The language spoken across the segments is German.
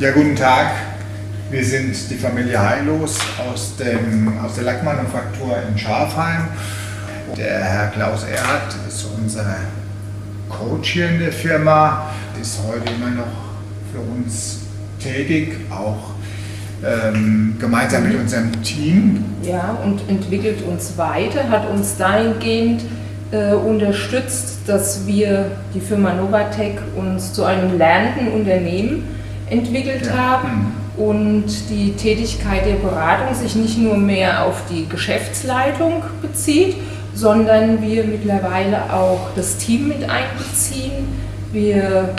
Ja, guten Tag. Wir sind die Familie Heilos aus, dem, aus der Lackmanufaktur in Schafheim. Der Herr Klaus Erhardt ist unser Coach hier in der Firma, ist heute immer noch für uns tätig, auch ähm, gemeinsam mit unserem Team. Ja, und entwickelt uns weiter, hat uns dahingehend äh, unterstützt, dass wir die Firma Novatec uns zu einem lernenden Unternehmen entwickelt ja. haben und die Tätigkeit der Beratung sich nicht nur mehr auf die Geschäftsleitung bezieht, sondern wir mittlerweile auch das Team mit einbeziehen. Wir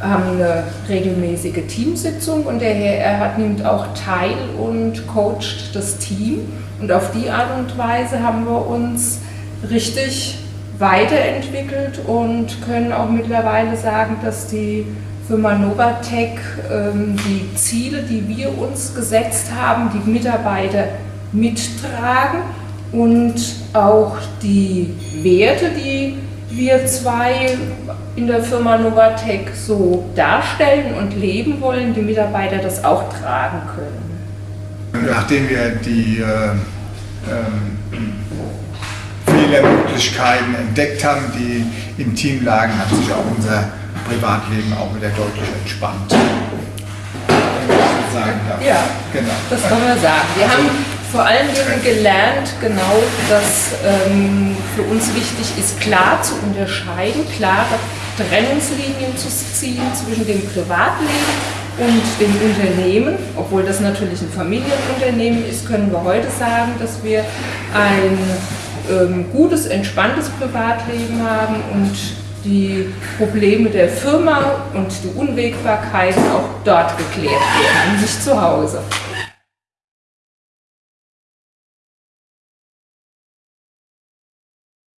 haben eine regelmäßige Teamsitzung und der Herr Erhard nimmt auch teil und coacht das Team. Und auf die Art und Weise haben wir uns richtig weiterentwickelt und können auch mittlerweile sagen, dass die Firma Novatec ähm, die Ziele, die wir uns gesetzt haben, die Mitarbeiter mittragen und auch die Werte, die wir zwei in der Firma Novatec so darstellen und leben wollen, die Mitarbeiter das auch tragen können. Nachdem wir die äh, ähm, Fehlermöglichkeiten entdeckt haben, die im Team lagen, hat sich auch unser Privatleben auch wieder deutlich entspannt. Sagen darf. Ja, genau. das kann man sagen. Wir haben vor allen Dingen gelernt, genau, dass ähm, für uns wichtig ist, klar zu unterscheiden, klare Trennungslinien zu ziehen zwischen dem Privatleben und dem Unternehmen. Obwohl das natürlich ein Familienunternehmen ist, können wir heute sagen, dass wir ein ähm, gutes, entspanntes Privatleben haben und die Probleme der Firma und die Unwägbarkeiten auch dort geklärt werden, nicht zu Hause.